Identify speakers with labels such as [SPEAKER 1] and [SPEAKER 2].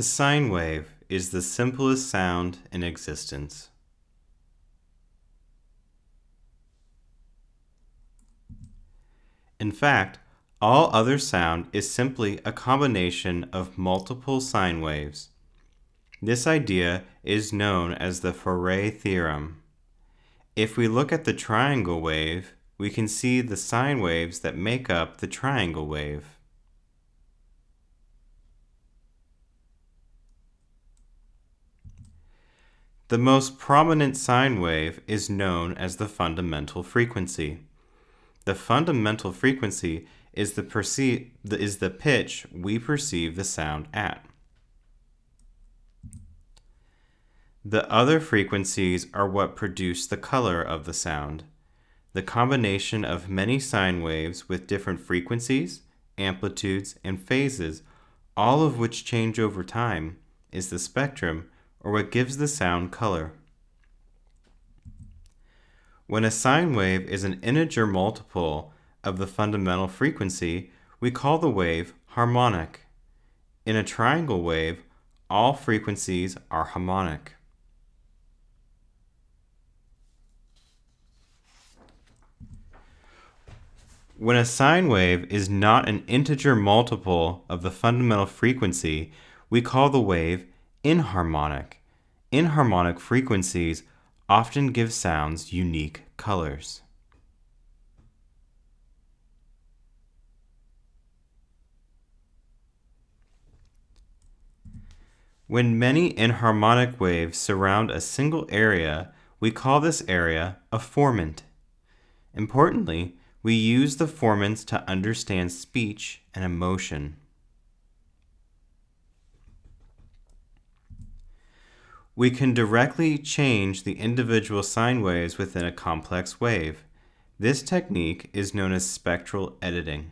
[SPEAKER 1] The sine wave is the simplest sound in existence. In fact, all other sound is simply a combination of multiple sine waves. This idea is known as the Fourier theorem. If we look at the triangle wave, we can see the sine waves that make up the triangle wave. The most prominent sine wave is known as the fundamental frequency. The fundamental frequency is the, perceive, is the pitch we perceive the sound at. The other frequencies are what produce the color of the sound. The combination of many sine waves with different frequencies, amplitudes, and phases, all of which change over time, is the spectrum or what gives the sound color. When a sine wave is an integer multiple of the fundamental frequency, we call the wave harmonic. In a triangle wave, all frequencies are harmonic. When a sine wave is not an integer multiple of the fundamental frequency, we call the wave inharmonic. Inharmonic frequencies often give sounds unique colors. When many inharmonic waves surround a single area, we call this area a formant. Importantly, we use the formants to understand speech and emotion. We can directly change the individual sine waves within a complex wave. This technique is known as spectral editing.